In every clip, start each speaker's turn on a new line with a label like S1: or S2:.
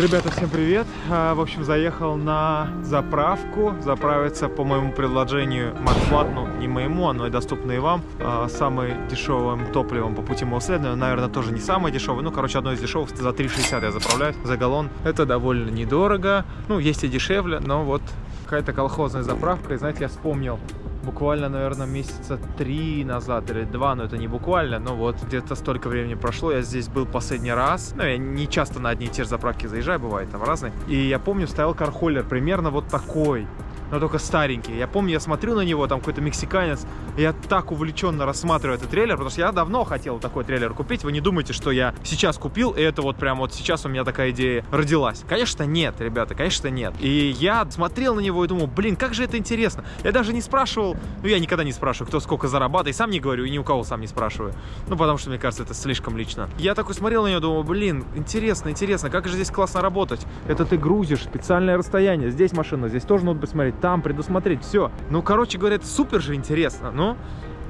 S1: Ребята, всем привет! А, В общем, заехал на заправку заправиться по моему предложению Матфлат, ну не моему, оно и доступно и вам. А, Самым дешевым топливом по пути моего следования, наверное, тоже не самое дешевое, ну, короче, одно из дешевых, за 3,60 я заправляюсь за галлон. Это довольно недорого, ну, есть и дешевле, но вот какая-то колхозная заправка, и знаете, я вспомнил, буквально, наверное, месяца три назад или два, но это не буквально, но вот где-то столько времени прошло, я здесь был последний раз, ну, я не часто на одни и те же заправки заезжаю, бывает там разные, и я помню, стоял кархоллер примерно вот такой, но только старенький. Я помню, я смотрю на него, там какой-то мексиканец, и я так увлеченно рассматриваю этот трейлер, потому что я давно хотел такой трейлер купить. Вы не думайте, что я сейчас купил, и это вот прям вот сейчас у меня такая идея родилась. Конечно, нет, ребята, конечно, нет. И я смотрел на него и думал, блин, как же это интересно. Я даже не спрашивал, ну я никогда не спрашиваю, кто сколько зарабатывает, и сам не говорю, и ни у кого сам не спрашиваю. Ну, потому что, мне кажется, это слишком лично. Я такой смотрел на него, думал, блин, интересно, интересно, как же здесь классно работать. Это ты грузишь, специальное расстояние, здесь машина, здесь тоже надо посмотреть, там предусмотреть, все. Ну, короче говоря, это супер же интересно, ну...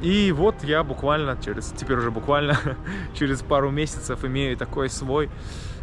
S1: И вот я буквально через, теперь уже буквально через пару месяцев имею такой свой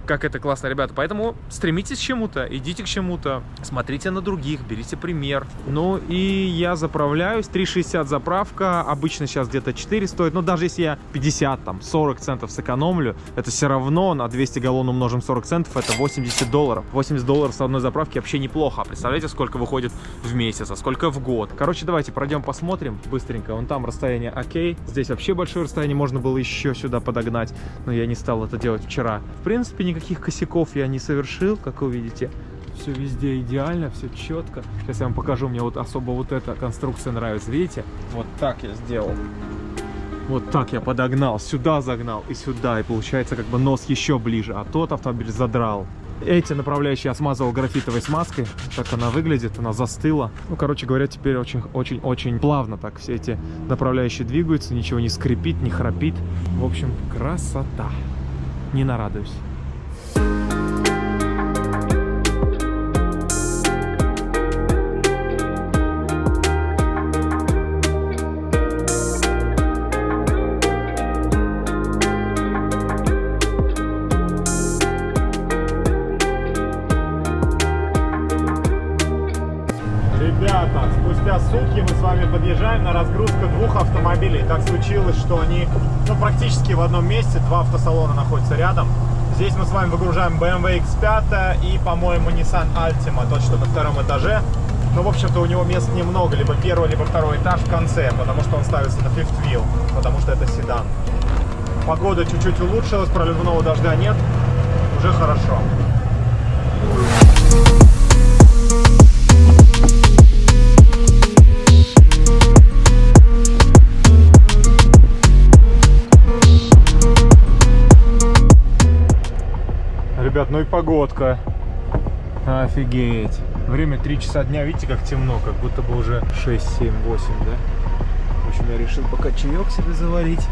S1: как это классно, ребята. Поэтому стремитесь к чему-то, идите к чему-то, смотрите на других, берите пример. Ну и я заправляюсь, 3,60 заправка, обычно сейчас где-то 4 стоит, но даже если я 50, там, 40 центов сэкономлю, это все равно на 200 галлон умножим 40 центов, это 80 долларов. 80 долларов с одной заправки вообще неплохо. Представляете, сколько выходит в месяц, а сколько в год. Короче, давайте пройдем посмотрим быстренько. Вон там расстояние окей. Здесь вообще большое расстояние, можно было еще сюда подогнать, но я не стал это делать вчера. В принципе, никаких косяков я не совершил, как вы видите. Все везде идеально, все четко. Сейчас я вам покажу, мне вот особо вот эта конструкция нравится. Видите? Вот так я сделал. Вот так я подогнал, сюда загнал и сюда. И получается как бы нос еще ближе, а тот автомобиль задрал. Эти направляющие я смазывал графитовой смазкой. Так она выглядит, она застыла. Ну, короче говоря, теперь очень-очень-очень плавно так все эти направляющие двигаются. Ничего не скрипит, не храпит. В общем, красота. Не нарадуюсь. 30, два автосалона находятся рядом. Здесь мы с вами выгружаем BMW X5 и, по-моему, Nissan Altima, тот, что на втором этаже. Но, в общем-то, у него мест немного, либо первый, либо второй этаж в конце, потому что он ставится на fifth wheel, потому что это седан. Погода чуть-чуть улучшилась, проливного дождя нет, уже хорошо. Ребят, ну и погодка. Офигеть. Время 3 часа дня, видите, как темно, как будто бы уже 6, 7, 8, да? В общем, я решил пока чаек себе заварить,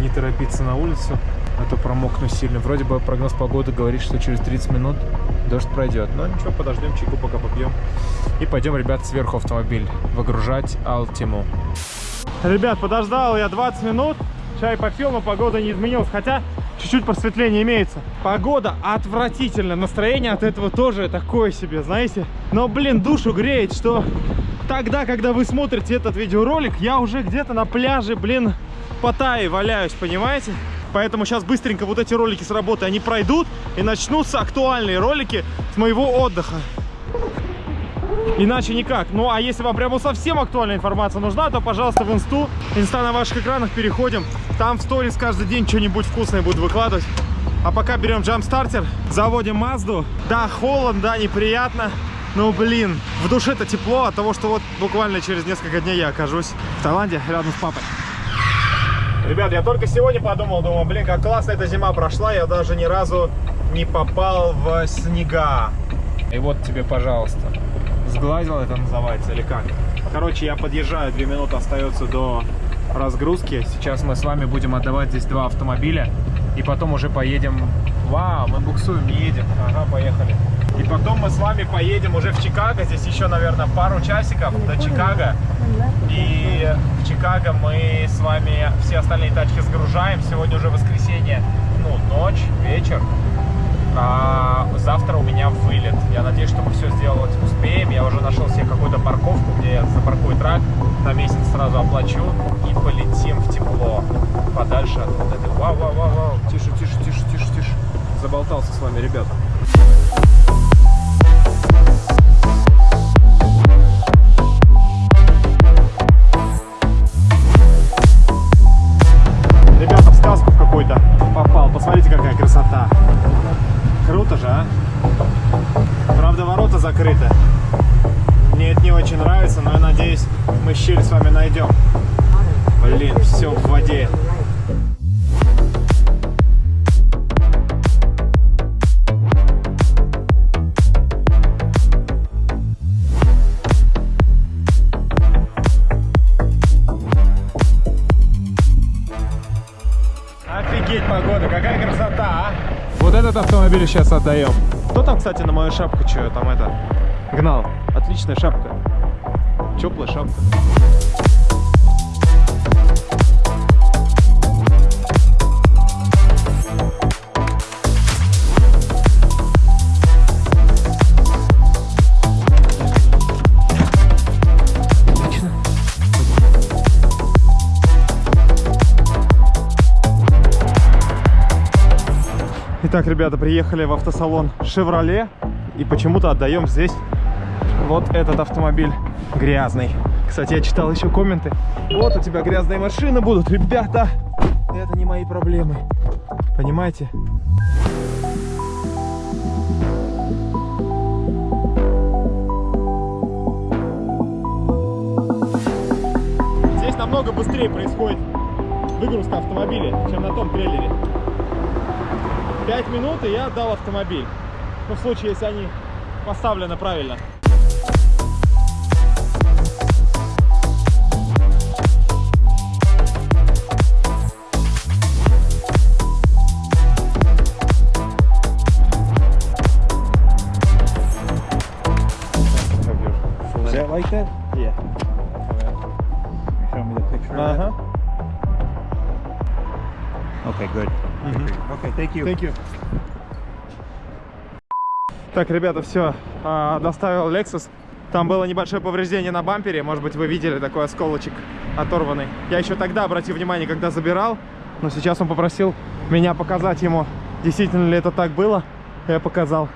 S1: не торопиться на улицу, а то промокну сильно. Вроде бы прогноз погоды говорит, что через 30 минут дождь пройдет. Но ничего, подождем, чайку пока попьем. И пойдем, ребят, сверху автомобиль выгружать Алтиму. Ребят, подождал я 20 минут, чай попил, но погода не изменилась. Хотя чуть-чуть просветление имеется. Погода отвратительная, настроение от этого тоже такое себе, знаете. Но, блин, душу греет, что тогда, когда вы смотрите этот видеоролик, я уже где-то на пляже, блин, Паттайи валяюсь, понимаете? Поэтому сейчас быстренько вот эти ролики с работы, они пройдут, и начнутся актуальные ролики с моего отдыха. Иначе никак. Ну, а если вам прямо совсем актуальная информация нужна, то, пожалуйста, в инсту. Инста на ваших экранах переходим. Там в сторис каждый день что-нибудь вкусное буду выкладывать. А пока берем джамп-стартер, заводим Мазду. Да, холодно, да, неприятно. Ну, блин, в душе-то тепло от того, что вот буквально через несколько дней я окажусь в Таиланде рядом с папой. Ребят, я только сегодня подумал, думал, блин, как классно эта зима прошла, я даже ни разу не попал в снега. И вот тебе, пожалуйста. Сглазил это называется или как? Короче, я подъезжаю, 2 минуты остается до разгрузки. Сейчас мы с вами будем отдавать здесь два автомобиля. И потом уже поедем... Вау, мы буксуем, едем. Ага, поехали. И потом мы с вами поедем уже в Чикаго. Здесь еще, наверное, пару часиков до Чикаго. И в Чикаго мы с вами все остальные тачки сгружаем. Сегодня уже воскресенье, ну, ночь, вечер. А завтра у меня вылет. Я надеюсь, что мы все сделать успеем. Я уже нашел себе какую-то парковку, где я запаркую трак, на месяц сразу оплачу и полетим в тепло. Подальше от вот этой... Вау, вау, вау, вау. Тише, тише, тише, тише, тише. Заболтался с вами. Ребята, мы щель с вами найдем. Блин, все в воде. Офигеть погода, какая красота, а! Вот этот автомобиль сейчас отдаем. Кто там, кстати, на мою шапку что там это гнал? Отличная шапка. Теплая шапка. Итак, ребята, приехали в автосалон Chevrolet и почему-то отдаем здесь вот этот автомобиль грязный. Кстати, я читал еще комменты. Вот у тебя грязные машины будут, ребята. Это не мои проблемы. Понимаете? Здесь намного быстрее происходит выгрузка автомобиля, чем на том трейлере. 5 минут, и я отдал автомобиль. Ну, в случае, если они поставлены правильно.
S2: Thank you.
S1: Thank you. Так, ребята, все, доставил Lexus. Там было небольшое повреждение на бампере, может быть, вы видели такой осколочек оторванный. Я еще тогда обратил внимание, когда забирал, но сейчас он попросил меня показать ему, действительно ли это так было. Я показал.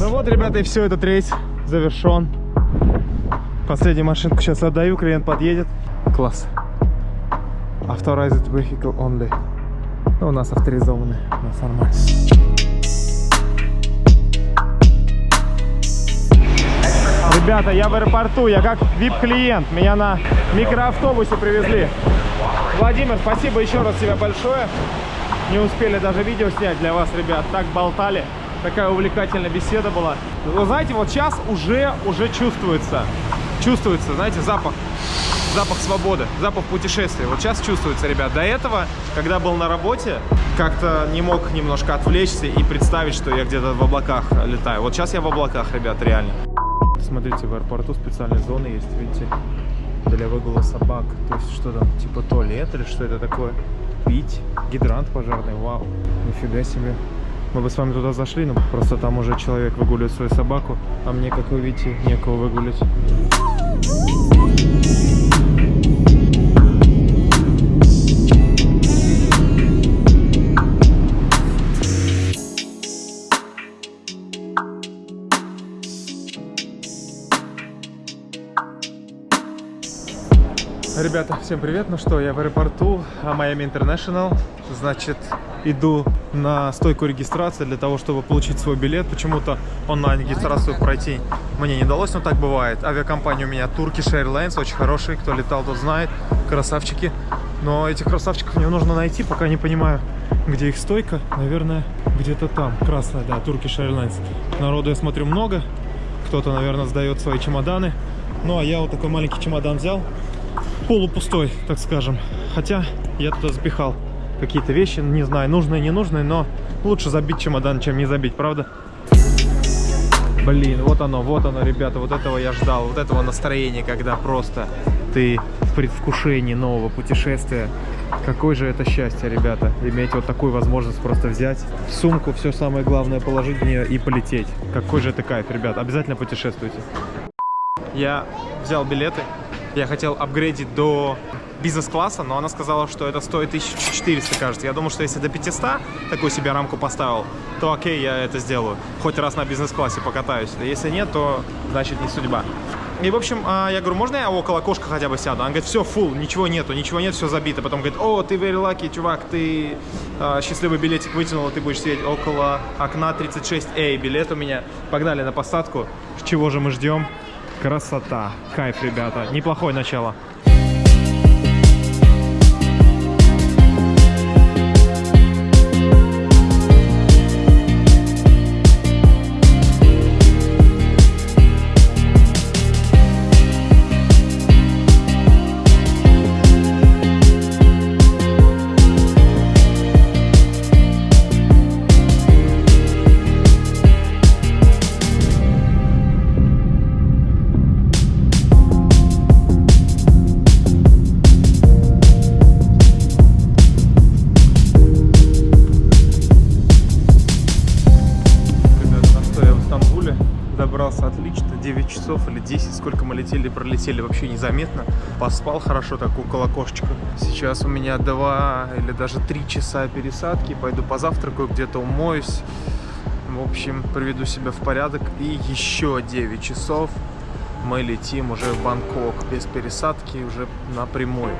S1: Ну вот, ребята, и все, этот рейс завершен. Последнюю машинку сейчас отдаю, клиент подъедет. Класс. Authorized vehicle only. Ну, у нас авторизованный, у нас нормально. Ребята, я в аэропорту, я как VIP-клиент. Меня на микроавтобусе привезли. Владимир, спасибо еще раз тебе большое. Не успели даже видео снять для вас, ребят. Так болтали. Такая увлекательная беседа была. Вы знаете, вот сейчас уже, уже чувствуется. Чувствуется, знаете, запах. Запах свободы, запах путешествия. Вот сейчас чувствуется, ребят. До этого, когда был на работе, как-то не мог немножко отвлечься и представить, что я где-то в облаках летаю. Вот сейчас я в облаках, ребят, реально. Смотрите, в аэропорту специальные зоны есть, видите, для выгула собак. То есть что там, типа туалет или что это такое? Пить, гидрант пожарный, вау, нифига себе. Мы бы с вами туда зашли, но просто там уже человек выгуливает свою собаку, а мне, как вы видите, некого выгулить. Ребята, всем привет! Ну что, я в аэропорту а, Miami International. Значит, иду на стойку регистрации для того, чтобы получить свой билет. Почему-то онлайн-регистрацию пройти мне не удалось, но так бывает. Авиакомпания у меня Turkish Airlines, очень хороший. Кто летал, тот знает. Красавчики. Но этих красавчиков мне нужно найти, пока не понимаю, где их стойка. Наверное, где-то там. Красная, да, Turkish Airlines. Народу, я смотрю, много. Кто-то, наверное, сдает свои чемоданы. Ну, а я вот такой маленький чемодан взял полупустой, так скажем. Хотя я туда запихал какие-то вещи, не знаю, нужные, не нужные, но лучше забить чемодан, чем не забить, правда? Блин, вот оно, вот оно, ребята, вот этого я ждал, вот этого настроения, когда просто ты в предвкушении нового путешествия. Какое же это счастье, ребята, иметь вот такую возможность просто взять сумку, все самое главное положить в нее и полететь. Какой же это кайф, ребят, обязательно путешествуйте. Я взял билеты, я хотел апгрейдить до бизнес-класса, но она сказала, что это стоит 1400, кажется. Я думал, что если до 500 такую себе рамку поставил, то окей, я это сделаю. Хоть раз на бизнес-классе покатаюсь. Если нет, то значит не судьба. И, в общем, а, я говорю, можно я около окошка хотя бы сяду? Она говорит, все, фул, ничего нету, ничего нет, все забито. Потом говорит, о, ты very lucky, чувак, ты а, счастливый билетик вытянул, ты будешь сидеть около окна 36A, билет у меня. Погнали на посадку. Чего же мы ждем? Красота, кайф, ребята, неплохое начало. 10, сколько мы летели, пролетели вообще незаметно. Поспал хорошо так около кошечка. Сейчас у меня 2 или даже 3 часа пересадки, пойду позавтракаю, где-то умоюсь. В общем, приведу себя в порядок. И еще 9 часов мы летим уже в Бангкок без пересадки, уже напрямую.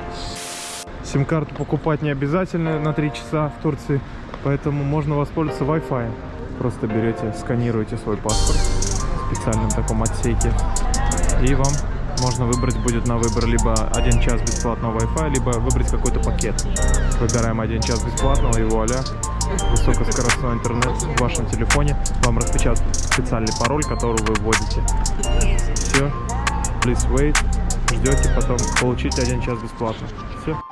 S1: Сим-карту покупать не обязательно на 3 часа в Турции, поэтому можно воспользоваться Wi-Fi. Просто берете, сканируете свой паспорт в специальном таком отсеке, и вам можно выбрать будет на выбор либо один час бесплатного Wi-Fi, либо выбрать какой-то пакет. Выбираем один час бесплатного и вуаля, высокоскоростной интернет в вашем телефоне. Вам распечатают специальный пароль, который вы вводите. Все, please wait, ждете, потом получите один час бесплатно. Все.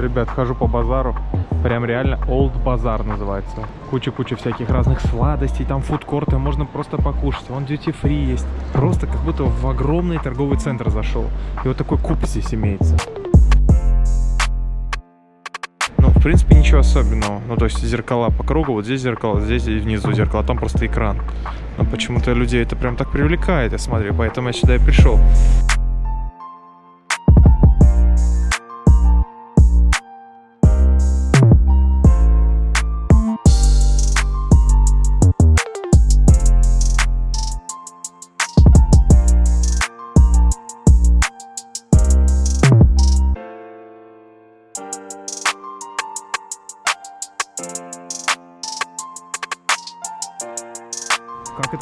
S1: Ребят, хожу по базару. Прям реально Old базар называется. Куча-куча всяких разных сладостей, там фудкорты, можно просто покушать. Вон duty free есть. Просто как будто в огромный торговый центр зашел. И вот такой куб здесь имеется. Ну, в принципе, ничего особенного. Ну, то есть зеркала по кругу, вот здесь зеркало, здесь и внизу зеркало, а там просто экран. Но почему-то людей это прям так привлекает, я смотрю, поэтому я сюда и пришел.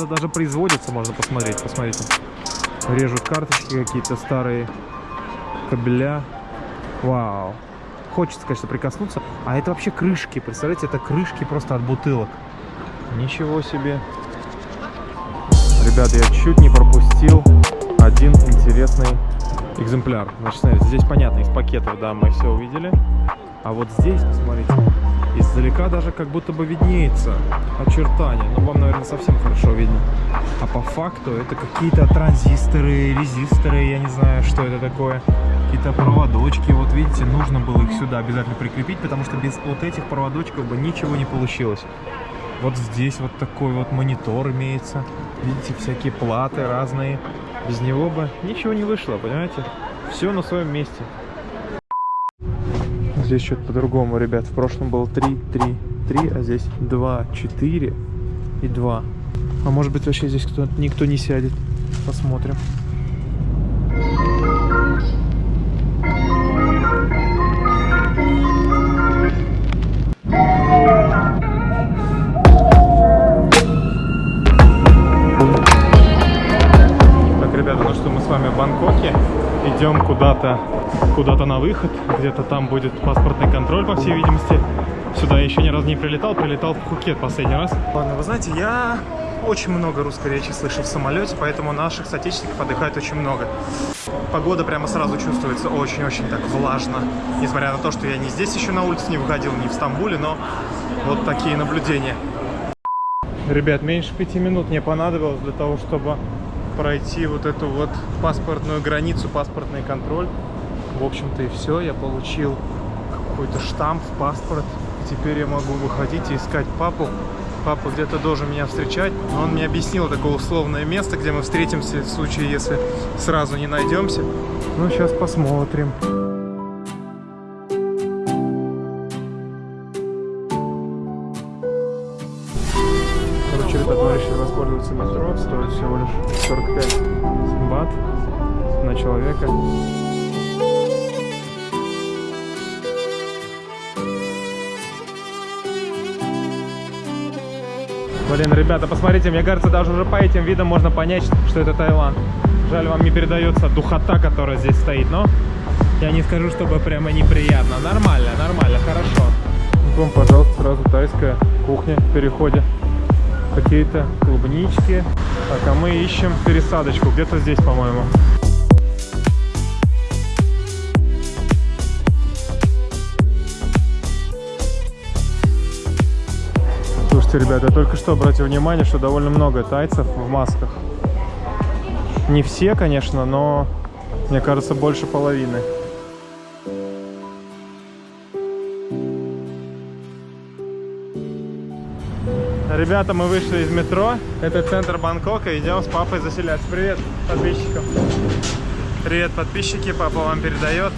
S1: Это даже производится, можно посмотреть. Посмотрите. Режут карточки какие-то старые кабеля. Вау. Хочется, конечно, прикоснуться. А это вообще крышки. Представляете, это крышки просто от бутылок. Ничего себе. Ребята, я чуть не пропустил один интересный экземпляр. Значит, смотрите, здесь понятно, из пакетов, да, мы все увидели. А вот здесь, посмотрите, издалека даже как будто бы виднеется очертания. Ну, вам, наверное, совсем хорошо видно. А по факту это какие-то транзисторы, резисторы, я не знаю, что это такое. Какие-то проводочки. Вот видите, нужно было их сюда обязательно прикрепить, потому что без вот этих проводочков бы ничего не получилось. Вот здесь вот такой вот монитор имеется. Видите, всякие платы разные. Без него бы ничего не вышло, понимаете? Все на своем месте. Здесь что-то по-другому, ребят. В прошлом было 3, 3, 3, а здесь 2, 4 и 2. А может быть вообще здесь кто никто не сядет. Посмотрим. Идем куда-то куда-то на выход. Где-то там будет паспортный контроль, по всей видимости. Сюда я еще ни разу не прилетал. Прилетал в Пхукет последний раз. Ладно, вы знаете, я очень много русской речи слышу в самолете, поэтому наших соотечественников отдыхает очень много. Погода прямо сразу чувствуется очень-очень так влажно. Несмотря на то, что я не здесь еще на улице не выходил, не в Стамбуле, но вот такие наблюдения. Ребят, меньше пяти минут мне понадобилось для того, чтобы пройти вот эту вот паспортную границу, паспортный контроль. В общем-то и все, я получил какой-то штамп в паспорт. Теперь я могу выходить и искать папу. Папа где-то должен меня встречать, но он мне объяснил такое условное место, где мы встретимся в случае, если сразу не найдемся. Ну, сейчас посмотрим. Короче, ребята, посмотрите, мне кажется, даже уже по этим видам можно понять, что это Таиланд. Жаль, вам не передается духота, которая здесь стоит, но я не скажу, чтобы прямо неприятно. Нормально, нормально, хорошо. Вам, пожалуйста, сразу тайская кухня в переходе. Какие-то клубнички. Так, а мы ищем пересадочку. Где-то здесь, по-моему. Слушайте, ребята, я только что обратил внимание, что довольно много тайцев в масках. Не все, конечно, но мне кажется, больше половины. Ребята, мы вышли из метро. Это центр Бангкока. Идем с папой заселяться. Привет подписчикам. Привет, подписчики. Папа вам передает.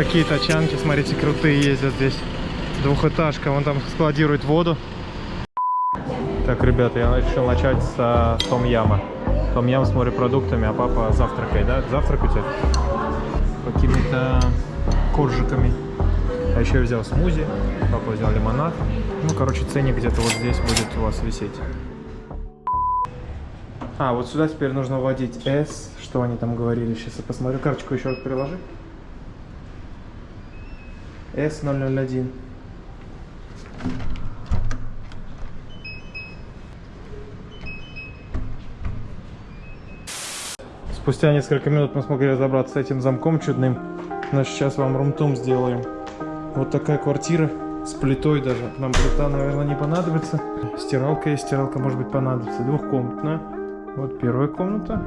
S1: Какие тачанки, смотрите, крутые ездят здесь. Двухэтажка, вон там складирует воду. Так, ребята, я решил начать с том яма. Том ям с морепродуктами, а папа завтракает, да? Завтракаете? Какими-то коржиками. А еще я взял смузи, папа взял лимонад. Ну, короче, ценник где-то вот здесь будет у вас висеть. А, вот сюда теперь нужно вводить S, что они там говорили. Сейчас я посмотрю. Карточку еще раз приложи. S001. Спустя несколько минут мы смогли разобраться с этим замком чудным. Но сейчас вам румтум сделаем. Вот такая квартира с плитой даже. Нам плита, наверное, не понадобится. Стиралка есть, стиралка может быть понадобится. Двухкомнатная. Вот первая комната.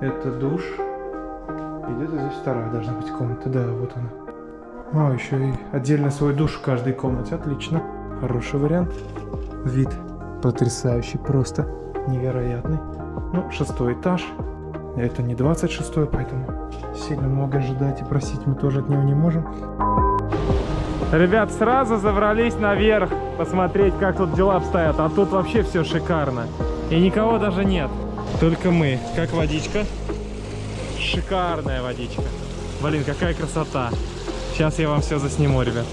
S1: Это душ. И где-то здесь вторая должна быть комната. Да, вот она. А, еще и отдельно свой душ в каждой комнате. Отлично. Хороший вариант. Вид потрясающий, просто невероятный. Ну, шестой этаж. Это не 26 поэтому сильно много ожидать и просить мы тоже от него не можем. Ребят, сразу забрались наверх посмотреть, как тут дела обстоят. А тут вообще все шикарно. И никого даже нет. Только мы. Как водичка? Шикарная водичка. Блин, какая красота. Сейчас я вам все засниму, ребят.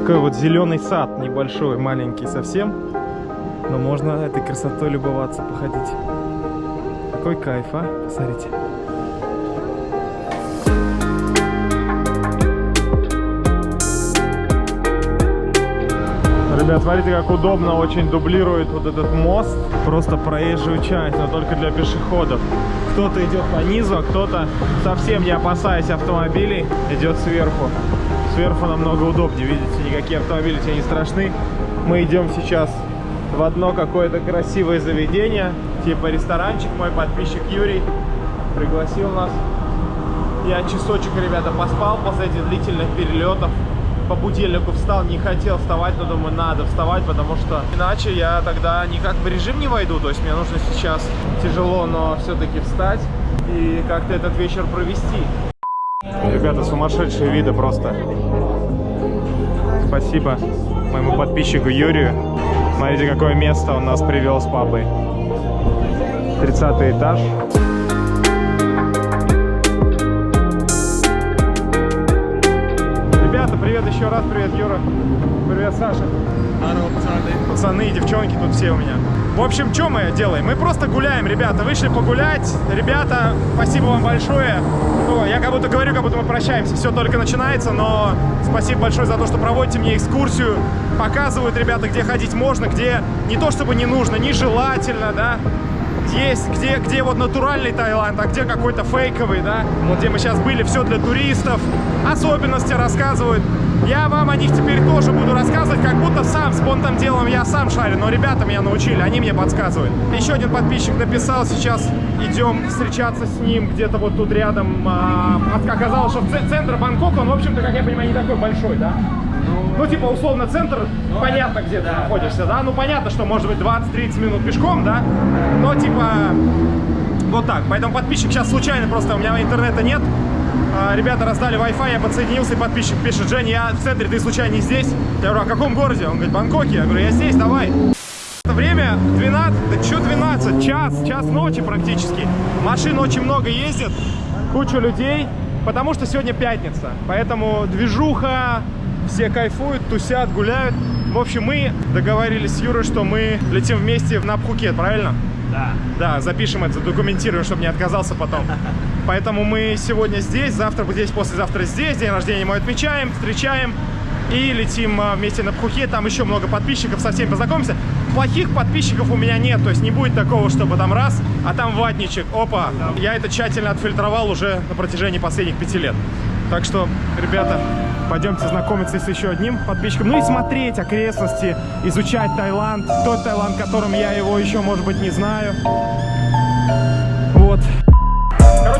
S1: Такой вот зеленый сад, небольшой, маленький совсем. Но можно этой красотой любоваться, походить. Какой кайф, а? Посмотрите. Ребят, смотрите, как удобно очень дублирует вот этот мост. Просто проезжую часть, но только для пешеходов. Кто-то идет по низу, а кто-то, совсем не опасаясь автомобилей, идет сверху. Сверху намного удобнее, видите, никакие автомобили тебе не страшны. Мы идем сейчас в одно какое-то красивое заведение, типа ресторанчик. Мой подписчик Юрий пригласил нас. Я часочек, ребята, поспал после этих длительных перелетов. По будильнику встал, не хотел вставать, но думаю, надо вставать, потому что иначе я тогда никак в режим не войду. То есть мне нужно сейчас тяжело, но все-таки встать и как-то этот вечер провести. Ребята, сумасшедшие виды просто. Спасибо моему подписчику Юрию. Смотрите, какое место он нас привел с папой. 30 этаж. Саша, привет еще раз, привет, Юра. Привет, Саша. Пацаны, девчонки тут все у меня. В общем, что мы делаем? Мы просто гуляем, ребята. Вышли погулять. Ребята, спасибо вам большое. Ну, я как будто говорю, как будто мы прощаемся. Все только начинается, но спасибо большое за то, что проводите мне экскурсию. Показывают ребята, где ходить можно, где не то чтобы не нужно, нежелательно, да. Есть, где, где вот натуральный Таиланд, а где какой-то фейковый, да. Вот где мы сейчас были, все для туристов. Особенности рассказывают. Я вам о них теперь тоже буду рассказывать, как будто сам с понтом делом я сам шарю, но ребята меня научили, они мне подсказывают. Еще один подписчик написал, сейчас идем встречаться с ним где-то вот тут рядом. А, оказалось, что центр Бангкока, он, в общем-то, как я понимаю, не такой большой, да? Ну, типа, условно, центр, понятно, где ты находишься, да? Ну, понятно, что, может быть, 20-30 минут пешком, да? Но, типа, вот так. Поэтому подписчик сейчас случайно, просто у меня интернета нет. А, Ребята раздали Wi-Fi, я подсоединился, и подписчик пишет, Женя, я в центре, ты случайно не здесь? Я говорю, а в каком городе? Он говорит, Бангкоке. Я говорю, я здесь, давай. Время 12, да что 12, час, час ночи практически. Машин очень много ездит, куча людей, потому что сегодня пятница. Поэтому движуха, все кайфуют, тусят, гуляют. В общем, мы договорились с Юрой, что мы летим вместе на Пхукет, правильно?
S2: Да.
S1: Да, запишем это, задокументируем, чтобы не отказался потом. Поэтому мы сегодня здесь, завтра здесь, послезавтра здесь. День рождения мой отмечаем, встречаем и летим а, вместе на Пхукет. Там еще много подписчиков, со всеми познакомимся. Плохих подписчиков у меня нет, то есть не будет такого, чтобы там раз, а там ватничек. Опа, я это тщательно отфильтровал уже на протяжении последних пяти лет. Так что, ребята, пойдемте знакомиться с еще одним подписчиком. Ну и смотреть окрестности, изучать Таиланд. Тот Таиланд, которым я его еще, может быть, не знаю.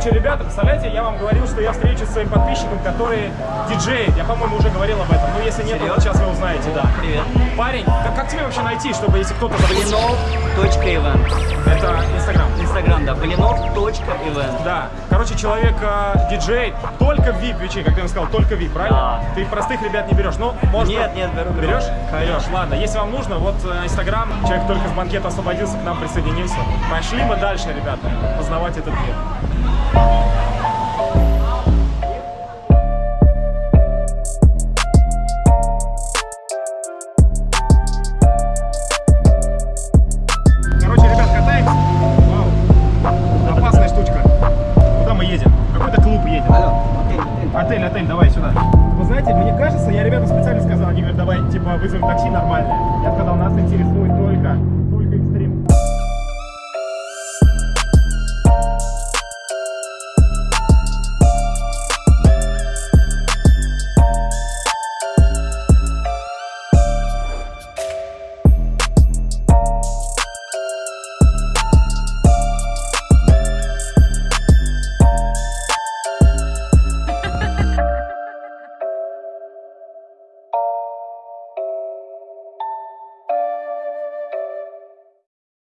S1: Короче, ребята, представляете, я вам говорил, что я встречусь с своим подписчиком, который диджей. Я, по-моему, уже говорил об этом. Но если нет, то сейчас вы узнаете, да.
S3: Привет.
S1: Парень, как, как тебе вообще найти, чтобы если кто-то?
S3: Блинов.event.
S1: Это Инстаграм.
S3: Инстаграм, да. Блинов.event.
S1: Да. Короче, человек э, диджей, только в VIP вечей, как ты им сказал, только VIP, правильно?
S3: Да.
S1: Ты простых ребят не берешь. Ну, может.
S3: Нет, нет, беру.
S1: Берешь? Берешь. Ладно, если вам нужно, вот э, Инстаграм, человек только с банкета освободился, к нам присоединился. Пошли мы дальше, ребята, познавать этот мир. Короче,